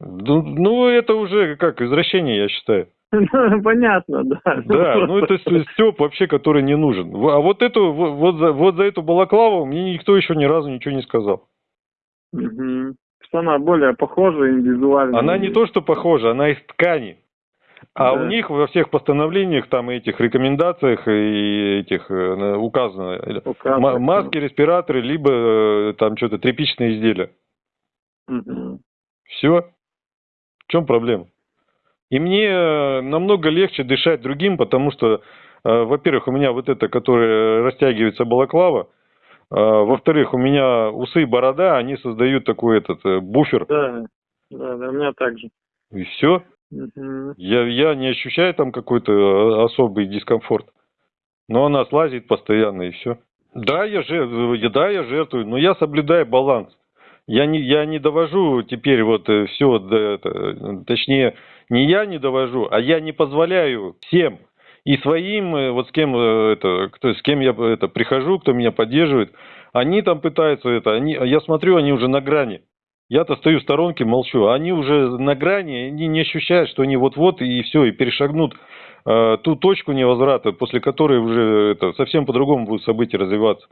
Ну, ну, это уже как извращение, я считаю. Ну, Понятно, да. Да, ну это Степ вообще, который не нужен. А вот эту, вот за, вот за эту балаклаву мне никто еще ни разу ничего не сказал. Мгм. Что она более похожа индивидуально. Она не то, что похожа, она из ткани. А Да. у них во всех постановлениях, там, этих рекомендациях и этих э, указано Указано. ма- маски, респираторы, либо э, там что-то тряпичные изделия. Мгм. Все. В чем проблема? И мне э, намного легче дышать другим, потому что, во-первых, у меня вот это, которое растягивается балаклава, во-вторых, у меня усы и борода, они создают такой этот э, буфер, Да, да, да, у меня так же. и все. Мгм. Я, я не ощущаю там какой-то э, особый дискомфорт. Но она слазит постоянно, и все. Да, я жертвую, да, я жертвую, но я соблюдаю баланс. Я не, я не довожу теперь вот все, до это, точнее, не я не довожу, а я не позволяю всем и своим, э, вот с кем э, это, кто, с кем я это прихожу, кто меня поддерживает, они там пытаются это, они, я смотрю, они уже на грани. Я-то стою в сторонке, молчу, они уже на грани, они не ощущают, что они вот-вот и все, и перешагнут э, ту точку невозврата, после которой уже это, совсем по-другому будут события развиваться.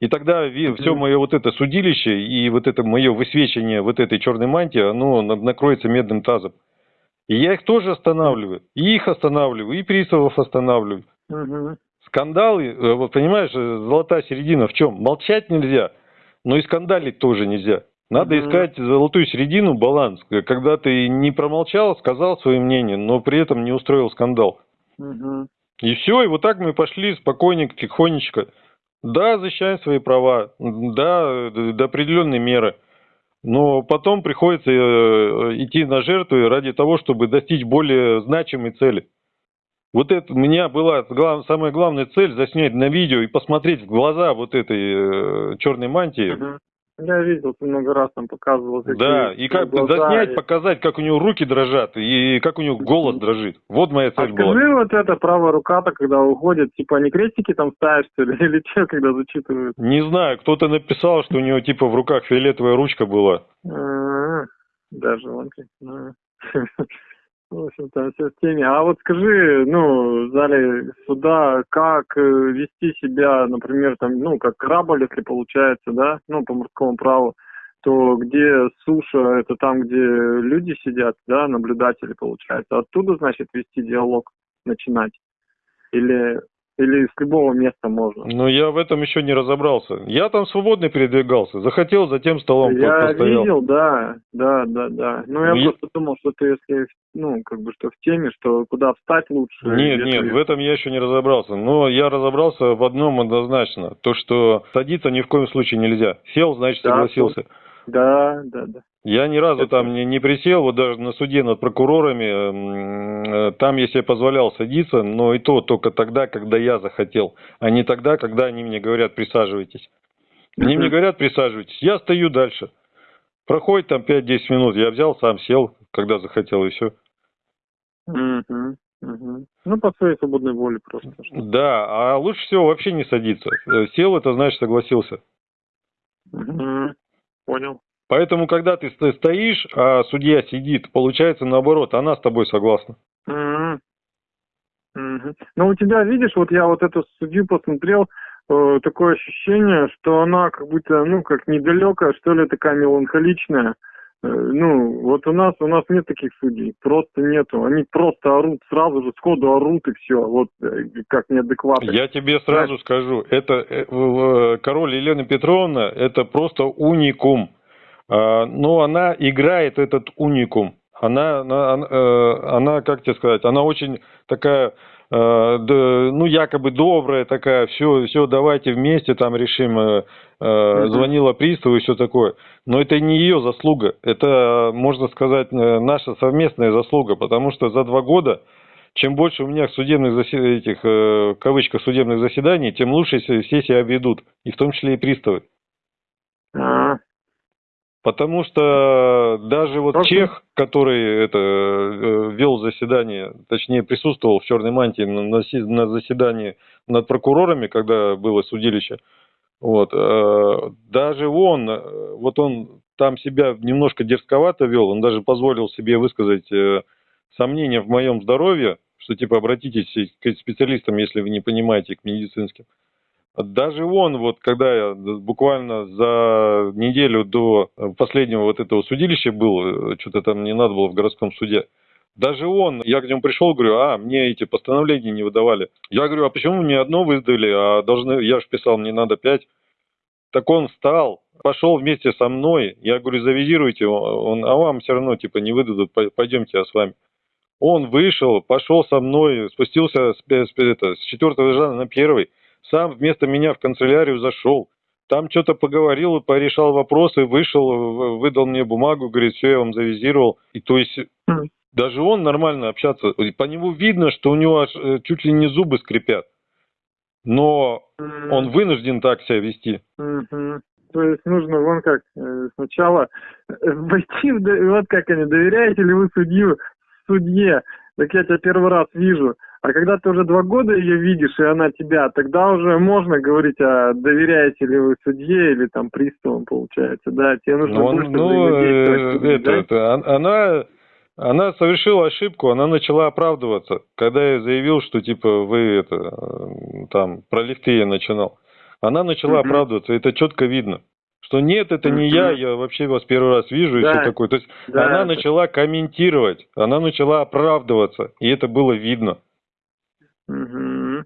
И тогда все мое вот это судилище и вот это мое высвечивание вот этой черной мантии, оно на- накроется медным тазом. И я их тоже останавливаю, и их останавливаю, и приставов останавливаю. Скандалы, э, вот понимаешь, э, золотая середина в чем? Молчать нельзя, но и скандалить тоже нельзя. Надо искать золотую середину, баланс, э, когда ты не промолчал, сказал свое мнение, но при этом не устроил скандал. И все, и вот так мы пошли спокойненько, тихонечко. Да, защищаем свои права, да, до определенной меры. Но потом приходится э, идти на жертвы ради того, чтобы достичь более значимой цели. Вот это у меня была глав- самая главная цель заснять на видео и посмотреть в глаза вот этой э, черной мантии. Мгм. Я видел, ты много раз там показывал. какие Да, и как глаза, заснять, и- показать, как у него руки дрожат и как у него голос дрожит. Вот моя А цель была. скажи, вот эта правая рука-то, когда уходит, типа они крестики там ставят, что ли, или что, когда зачитывают? Не знаю, кто-то написал, что у него типа в руках фиолетовая ручка была. А, Даже он ну, В общем, там все в теме. А вот скажи, ну, в зале суда, как э, вести себя, например, там, ну, как корабль, если получается, да, ну, по морскому праву, то где суша, это там, где люди сидят, да, наблюдатели, получается. Оттуда, значит, вести диалог, начинать. Или, или с любого места можно. Но я в этом еще не разобрался. Я там свободно передвигался. Захотел, за тем столом Я постоял. видел, да, да, да, да. Ну, я Ну, просто думал, что ты, если, ну, как бы, что в теме, что куда встать лучше. Нет, нет, в этом я еще не разобрался. Но я разобрался в одном однозначно. То, что садиться ни в коем случае нельзя. Сел, значит, Да, согласился. Да, да, да. Я ни разу там не, не присел, вот даже на суде над прокурорами, м, э, там я себе позволял садиться, но и то только тогда, когда я захотел, а не тогда, когда они мне говорят присаживайтесь. Они мне говорят присаживайтесь, я стою дальше. Проходит там 5-10 минут, я взял, сам сел, когда захотел, и все. Мгм, мгм. Ну, по своей свободной воле просто. Да, а лучше всего вообще не садиться. Э, Сел, это значит согласился. Мгм. Понял. Поэтому, когда ты сто- стоишь, а судья сидит, получается наоборот, она с тобой согласна. Мгм. Мгм. Ну, у тебя, видишь, вот я вот эту судью посмотрел, э, такое ощущение, что она как будто, ну, как недалекая, что ли, такая меланхоличная. Э, ну, вот у нас, у нас нет таких судей, просто нету. Они просто орут, сразу же сходу орут и все, вот э, как неадекватно. Я тебе сразу скажу, это э, король Елена Петровна, это просто уникум. А, Но она играет этот уникум. Она, она, она, э, она, как тебе сказать, она очень такая, э, ну, якобы добрая такая, все, все, давайте вместе там решим, э, звонила приставу и все такое. Но это не ее заслуга, это, можно сказать, наша совместная заслуга, потому что за два года, чем больше у меня судебных заседаний, этих, в кавычках, судебных заседаний, тем лучше все себя ведут, и в том числе и приставы. Потому что даже вот Просто... Чех, который это э, вел заседание, точнее присутствовал в черной мантии на, на заседании над прокурорами, когда было судилище, вот, э, даже он, э, вот он там себя немножко дерзковато вел, он даже позволил себе высказать сомнения в моем здоровье, что типа обратитесь к специалистам, если вы не понимаете, к медицинским. Даже он, вот когда я буквально за неделю до последнего вот этого судилища был, э, что-то там не надо было в городском суде, даже он, я к нему пришел, говорю, а, мне эти постановления не выдавали. Я говорю, а почему мне одно выдали, а должны, я же писал, мне надо пять. Так он встал, пошел вместе со мной, я говорю, завизируйте, он, а вам все равно, типа, не выдадут, пойдемте, я с вами. Он вышел, пошел со мной, спустился с, с, это, с четвертого этажа на первый, сам вместо меня в канцелярию зашел, там что-то поговорил, порешал вопросы, вышел, выдал мне бумагу, говорит, все, я вам завизировал. И то есть mm. даже он нормально общаться, по нему видно, что у него э, чуть ли не зубы скрипят. Но mm. он вынужден так себя вести. То есть нужно вон как э, сначала э, войти в, вот как они, доверяете ли вы судью, судье, так я тебя первый раз вижу. А когда ты уже два года ее видишь, и она тебя, тогда уже можно говорить о доверяете ли вы судье или там приставам, получается, да, тебе нужно ну, больше ну, э, это, да? это, она, она совершила ошибку, она начала оправдываться, когда я заявил, что типа вы это, э, там, про лифты я начинал. Она начала угу. оправдываться, это четко видно. Что нет, это не я, я вообще вас первый раз вижу да. и все такое. То есть да, она это... начала комментировать, она начала оправдываться, и это было видно. Угу.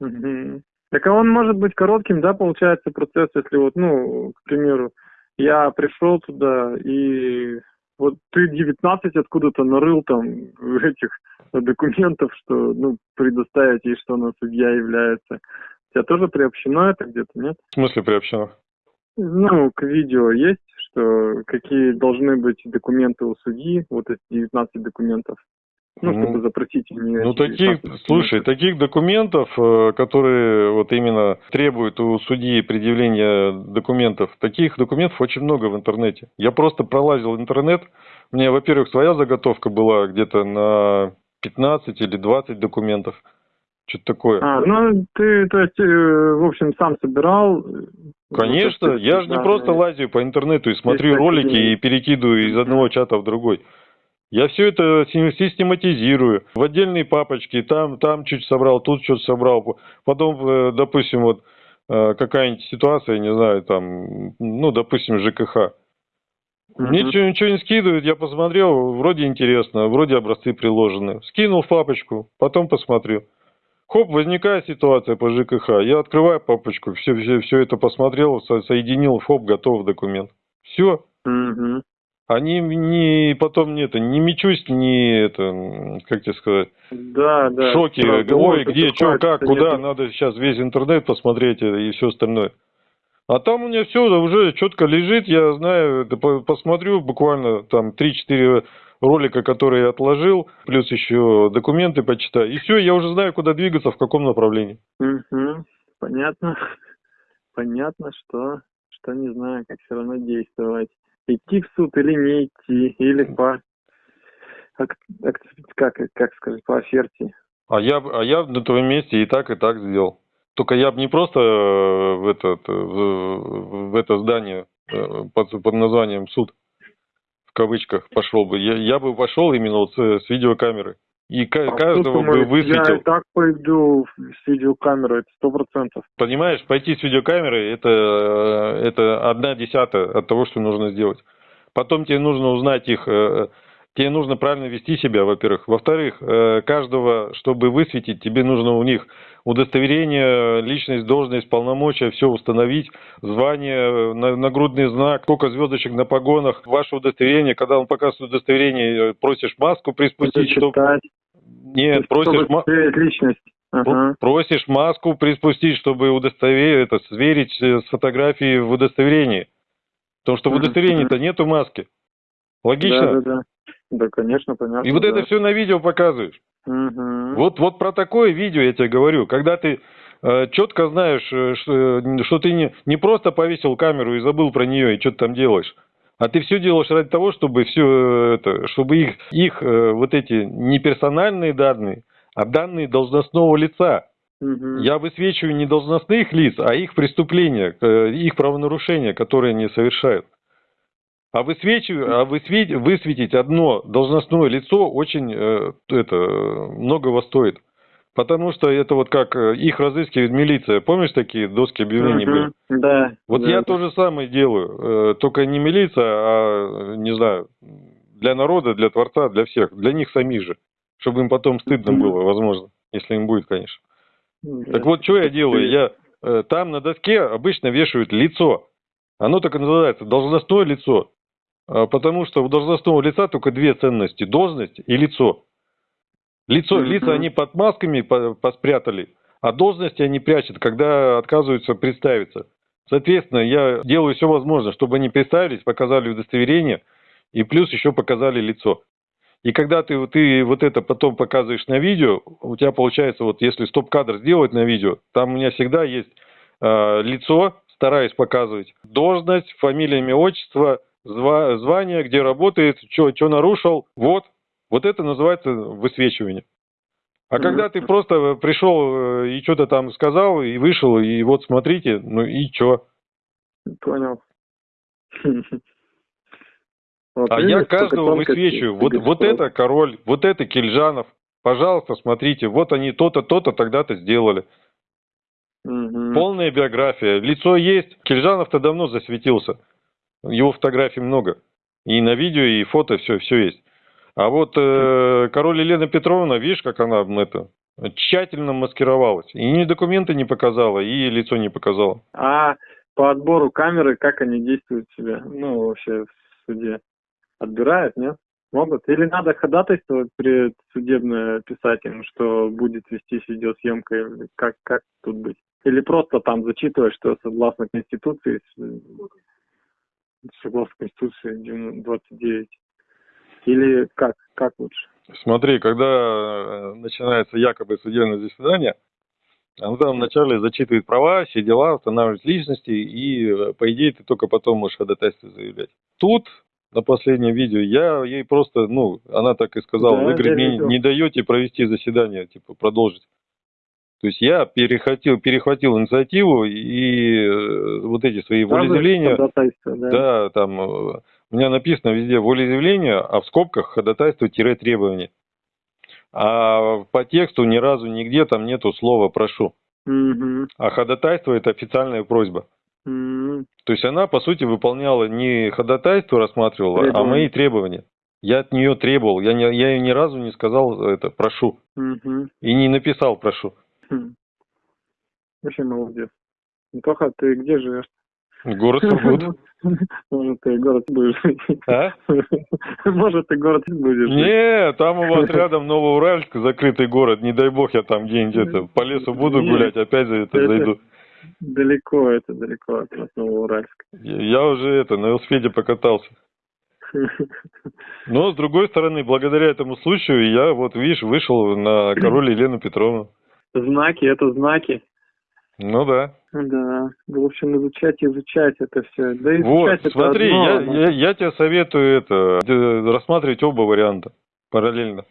Угу. Так а он может быть коротким, да, получается, процесс, если вот, ну, к примеру, я пришел туда, и вот ты 19 откуда-то нарыл там этих документов, что, ну, предоставить ей, что она судья является. У тебя тоже приобщено это где-то, нет? В смысле приобщено? Ну, к видео есть, что какие должны быть документы у судьи, вот эти 19 документов. Ну, чтобы ну, запросить мне. Ну, таких, слушай, таких документов, э, которые вот именно требуют у судьи предъявления документов, таких документов очень много в интернете. Я просто пролазил интернет, у меня, во-первых, своя заготовка была где-то на 15 или 20 документов. Что-то такое. А, ну, ты, то есть, э, в общем, сам собирал? Конечно, я же не просто лазю по интернету и смотрю ролики и перекидываю из одного чата в другой. Я все это систематизирую в отдельные папочки, там, там чуть собрал, тут что-то собрал. Потом, э, допустим, вот э, какая-нибудь ситуация, не знаю, там, ну, допустим, ЖКХ. Мне ничего, ничего не скидывают, я посмотрел, вроде интересно, вроде образцы приложены. Скинул в папочку, потом посмотрел. Хоп, возникает ситуация по ЖКХ, я открываю папочку, все, все, все это посмотрел, со соединил, хоп, готов документ. Все. Угу. Они не потом не это, не мечусь, не это, как тебе сказать, да, да. Правда, Ой, где, что, как, куда, нет. надо сейчас весь интернет посмотреть и все остальное. А там у меня все уже четко лежит, я знаю, посмотрю буквально там 3-4 ролика, которые я отложил, плюс еще документы почитаю, и все, я уже знаю, куда двигаться, в каком направлении. Угу, понятно, понятно, что, что не знаю, как все равно действовать идти в суд или не идти, или по как, как, сказать, по оферте. А я, а я на твоем месте и так, и так сделал. Только я бы не просто э, в, этот, в, в это здание э, под, под названием суд, в кавычках, пошел бы. Я, я бы пошел именно вот с, с видеокамеры. И а каждого бы высветил. Я и так пойду с видеокамерой, это сто процентов. Понимаешь, пойти с видеокамерой, это, это одна десятая от того, что нужно сделать. Потом тебе нужно узнать их, э, Тебе нужно правильно вести себя, во-первых. Во-вторых, э, каждого, чтобы высветить, тебе нужно у них удостоверение, личность, должность, полномочия, все установить, звание, нагрудный знак, сколько звездочек на погонах, ваше удостоверение. Когда он показывает удостоверение, просишь маску приспустить, чтобы... Нет, просишь... Личность. Ага. Просишь маску приспустить, чтобы удостоверить, это, сверить с фотографией в удостоверении. Потому что в удостоверении-то нету маски. Логично? Да, да, да. Да, конечно, понятно. И вот да. это все на видео показываешь. Угу. Вот, вот про такое видео я тебе говорю. Когда ты э, четко знаешь, э, что, что ты не, не просто повесил камеру и забыл про нее, и что ты там делаешь. А ты все делаешь ради того, чтобы все э, это, чтобы их, их э, вот эти не персональные данные, а данные должностного лица. Угу. Я высвечиваю не должностных лиц, а их преступления, э, их правонарушения, которые они совершают. А, а высветить, высветить одно должностное лицо очень э, это, многого стоит. Потому что это вот как э, их разыскивает милиция. Помнишь, такие доски объявлений угу, были? Да. Вот да. я то же самое делаю. Э, только не милиция, а, не знаю, для народа, для Творца, для всех. Для них самих же. Чтобы им потом стыдно угу. было, возможно. Если им будет, конечно. Да. Так вот, что я делаю? Я э, там на доске обычно вешают лицо. Оно так и называется, должностное лицо. А, потому что у должностного лица только две ценности – должность и лицо. Лицо, mm-hmm. Лица они под масками поспрятали, а должности они прячут, когда отказываются представиться. Соответственно, я делаю все возможное, чтобы они представились, показали удостоверение и плюс еще показали лицо. И когда ты, ты вот это потом показываешь на видео, у тебя получается, вот если стоп-кадр сделать на видео, там у меня всегда есть э, лицо, стараюсь показывать, должность, фамилия, имя, отчество – звание, где работает, что нарушил. Вот. Вот это называется высвечивание. А когда ты просто пришел э, и что-то там сказал, и вышел, и вот смотрите, ну и что? Понял. Вот, а я каждого высвечиваю. Вот, вот это король, вот это Кельжанов. Пожалуйста, смотрите, вот они то-то, то-то тогда-то сделали. Угу. Полная биография. Лицо есть. Кельжанов-то давно засветился. Его фотографий много. И на видео, и фото, все, все есть. А вот э, король Елена Петровна, видишь, как она это тщательно маскировалась. И ни документы не показала, и лицо не показала. А по отбору камеры, как они действуют себя? Ну, вообще в суде. Отбирают, нет? Могут? Или надо ходатайство при судебное писать им, что будет вестись видеосъемка? Как, как тут быть? Или просто там зачитывать, что согласно Конституции согласно Конституции 29? Или как? Как лучше? Смотри, когда э, начинается якобы судебное заседание, он там вначале зачитывает права, все дела, устанавливает личности, и, э, по идее, ты только потом можешь ходатайство заявлять. Тут, на последнем видео, я ей просто, ну, она так и сказала, да, вы, говорит, мне не даете провести заседание, типа, продолжить. То есть я перехватил, перехватил инициативу и э, вот эти свои волеизъявления, да. да, там э, у меня написано везде волеизъявление, а в скобках ходатайство-требование. А по тексту ни разу нигде там нету слова «прошу». Угу. А ходатайство – это официальная просьба. Угу. То есть она, по сути, выполняла не ходатайство рассматривала, требования. а мои требования. Я от нее требовал, я, не, я ей ни разу не сказал это «прошу». Угу. И не написал «прошу». Хм. Вообще молодец. Тоха, ты где живешь? Город Сургут. Может, ты город будешь жить. А? Может, ты город будешь жить. Не, там у вас рядом Новоуральск, закрытый город. Не дай бог я там где-нибудь это, по лесу буду гулять, опять за это, зайду. Далеко это, далеко от нас Новоуральск. Я уже это, на велосипеде покатался. Но, с другой стороны, благодаря этому случаю, я вот, видишь, вышел на король Елену Петровну. Знаки, это знаки. Ну да. Да. В общем, изучать, изучать это все. Да изучать вот, это смотри, одно, я, но... я, я тебе советую это рассматривать оба варианта параллельно.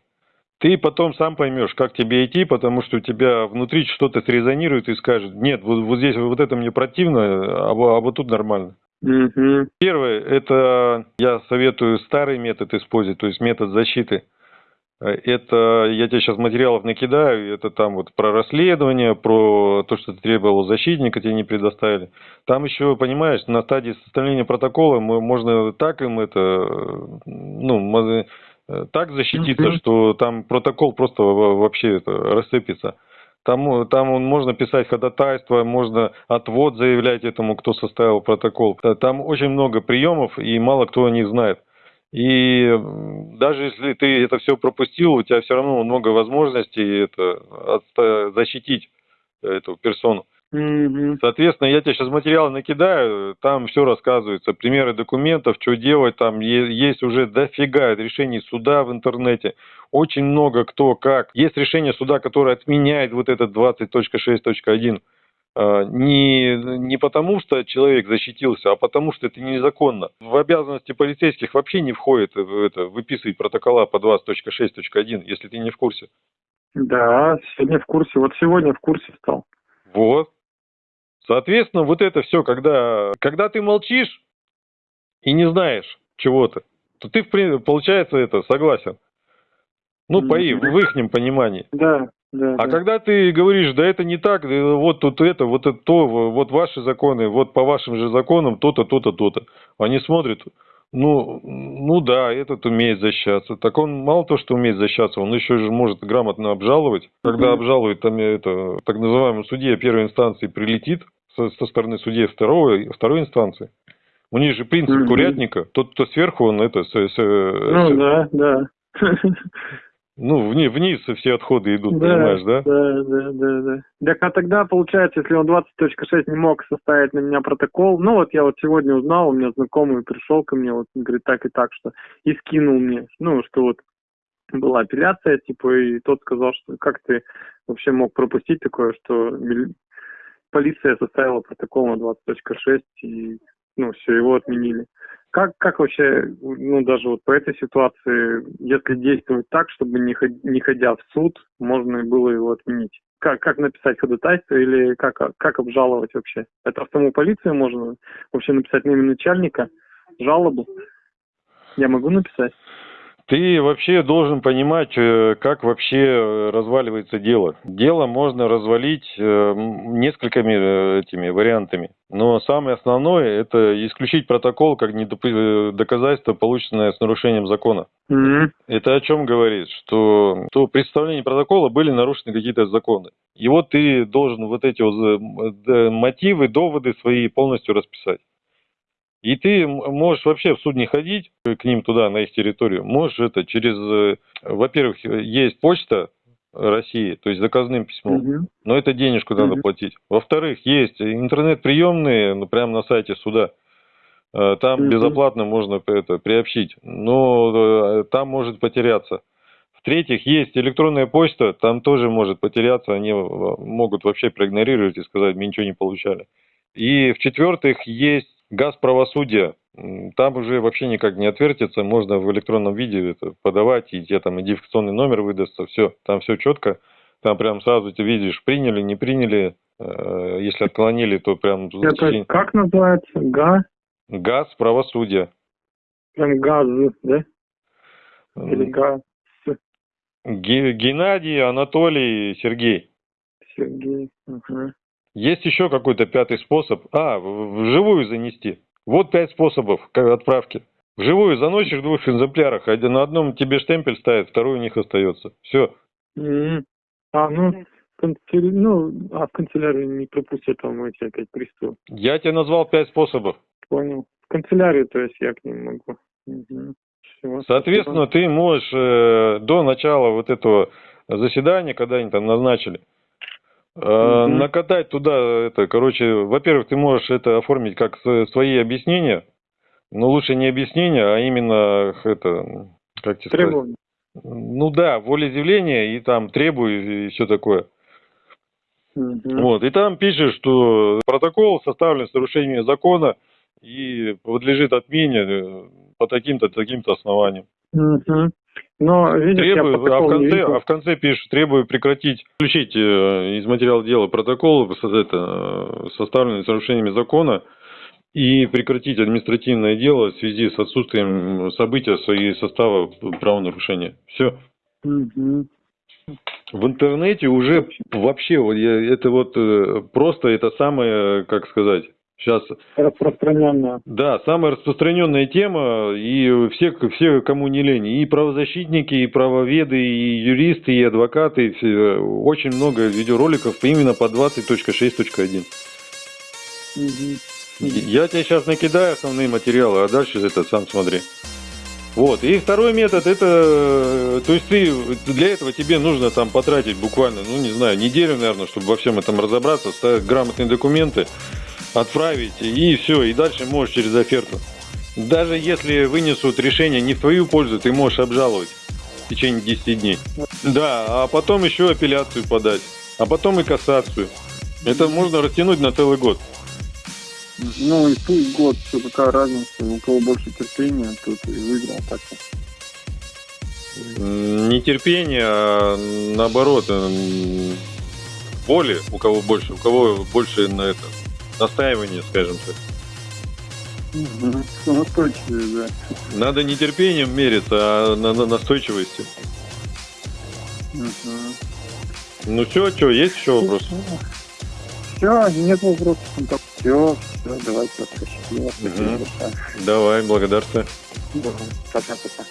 Ты потом сам поймешь, как тебе идти, потому что у тебя внутри что-то срезонирует и скажет, нет, вот, вот здесь вот это мне противно, а, а вот тут нормально. Угу. Первое, это я советую старый метод использовать, то есть метод защиты. Это, я тебе сейчас материалов накидаю, это там вот про расследование, про то, что ты требовал защитника, тебе не предоставили. Там еще, понимаешь, на стадии составления протокола мы, можно так им это, ну, э, так защититься, что там протокол просто вообще это, рассыпется. Там, там можно писать ходатайство, можно отвод заявлять этому, кто составил протокол. Там очень много приемов, и мало кто о них знает. И даже если ты это все пропустил, у тебя все равно много возможностей это, защитить эту персону. Соответственно, я тебе сейчас материалы накидаю, там все рассказывается, примеры документов, что делать, там есть уже дофига решений суда в интернете, очень много кто как. Есть решение суда, которое отменяет вот этот 20.6.1, а, не, не потому, что человек защитился, а потому, что это незаконно. В обязанности полицейских вообще не входит это, выписывать протокола по 20.6.1, если ты не в курсе. Да, сегодня в курсе. Вот сегодня в курсе стал. Вот. Соответственно, вот это все, когда, когда ты молчишь и не знаешь чего-то, то ты, получается, это согласен. Ну, по, в их понимании. Да, да. А да. когда ты говоришь, да это не так, вот тут это, вот это то, вот ваши законы, вот по вашим же законам то-то, то-то, то-то. Они смотрят, ну, ну да, этот умеет защищаться. Так он мало то, что умеет защищаться, он еще же может грамотно обжаловать. Когда обжалует там это, так называемый судья первой инстанции прилетит, со, со стороны судей второго, второй инстанции. У них же принцип mm-hmm. курятника. Тот, кто сверху, он это... С, с, ну, с... да, да. Ну, вниз, вниз все отходы идут, да, понимаешь, да? Да, да, да, да. Так а тогда, получается, если он 20.6 не мог составить на меня протокол, ну вот я вот сегодня узнал, у меня знакомый пришел ко мне, вот говорит так и так, что и скинул мне, ну, что вот была апелляция, типа, и тот сказал, что как ты вообще мог пропустить такое, что полиция составила протокол на 20.6 и ну, все, его отменили. Как, как вообще, ну, даже вот по этой ситуации, если действовать так, чтобы не, не ходя в суд, можно было его отменить? Как, как написать ходатайство или как, как обжаловать вообще? Это в саму полицию можно вообще написать на имя начальника, жалобу? Я могу написать? Ты вообще должен понимать, э, как вообще э, разваливается дело. Дело можно развалить э, несколькими этими вариантами. Но самое основное – это исключить протокол как доказательство, полученное с нарушением закона. Mm-hmm. Это о чем говорит? Что то представление протокола были нарушены какие-то законы. И вот ты должен вот эти вот мотивы, доводы свои полностью расписать. И ты можешь вообще в суд не ходить к ним туда, на их территорию. Можешь это через... Э, во-первых, есть почта России, то есть заказным письмом, угу. но это денежку угу. надо платить. Во-вторых, есть интернет-приемные ну, прямо на сайте суда. Э, там угу. безоплатно можно это приобщить, но э, там может потеряться. В-третьих, есть электронная почта, там тоже может потеряться, они могут вообще проигнорировать и сказать, мы ничего не получали. И в-четвертых, есть Газ правосудия, там уже вообще никак не отвертится, можно в электронном виде это подавать, и тебе там идентификационный номер выдастся, все, там все четко, там прям сразу ты видишь, приняли, не приняли, э, если отклонили, то прям... Это как называется? ГА? Газ правосудия. Прям газ, да? Или газ? Геннадий, Анатолий, Сергей. Сергей, угу. Есть еще какой-то пятый способ. А, вживую занести. Вот пять способов отправки. Вживую заносишь в двух экземплярах. Один на одном тебе штемпель ставит, второй у них остается. Все. А, ну, ну, а в канцелярии не пропустят там эти опять приставы. Я тебе назвал пять способов. Понял. В канцелярию, то есть я к ним могу. Угу. Все, Соответственно, спасибо. ты можешь э, до начала вот этого заседания, когда они там назначили, Mm-hmm. Накатать туда, это, короче, во-первых, ты можешь это оформить как свои объяснения, но лучше не объяснения, а именно это, как тебе Требования. сказать? Ну да, волеизъявление и там требую и все такое. Mm-hmm. Вот, и там пишешь, что протокол составлен с нарушением закона и подлежит отмене э, по таким-то, таким-то основаниям. Mm-hmm. Но, видишь, требую, я а, в конце, а в конце пишешь, требую прекратить, включить э, из материала дела протокол, это, составленный с нарушениями закона, и прекратить административное дело в связи с отсутствием события и состава правонарушения. Все. Угу. В интернете уже вообще, это вот э, просто это самое, как сказать, Сейчас Распространенная. Да, самая распространенная тема, и все, все кому не лень, и правозащитники, и правоведы, и юристы, и адвокаты, и все, очень много видеороликов именно по 20.6.1. Мгм. Я тебе сейчас накидаю основные материалы, а дальше это сам смотри. Вот. И второй метод, это, то есть ты, для этого тебе нужно там потратить буквально, ну не знаю, неделю, наверное, чтобы во всем этом разобраться, ставить грамотные документы, отправить, и все, и дальше можешь через оферту. Даже если вынесут решение не в твою пользу, ты можешь обжаловать в течение 10 дней. Да, а потом еще апелляцию подать, а потом и кассацию. Это можно растянуть на целый год. Ну и пусть год, что какая разница, у кого больше терпения, тот и выиграл так М, Не терпение, а наоборот, м, воли, у кого больше, у кого больше на это настаивание, скажем так. Угу. Настойчивее, да. Надо не терпением мериться, а на, на настойчивости. Мгм. Ну все, что, есть еще вопрос? Все, нет вопросов. Все, все, давайте, большое. Давай, благодарствую. Да, Пока-пока.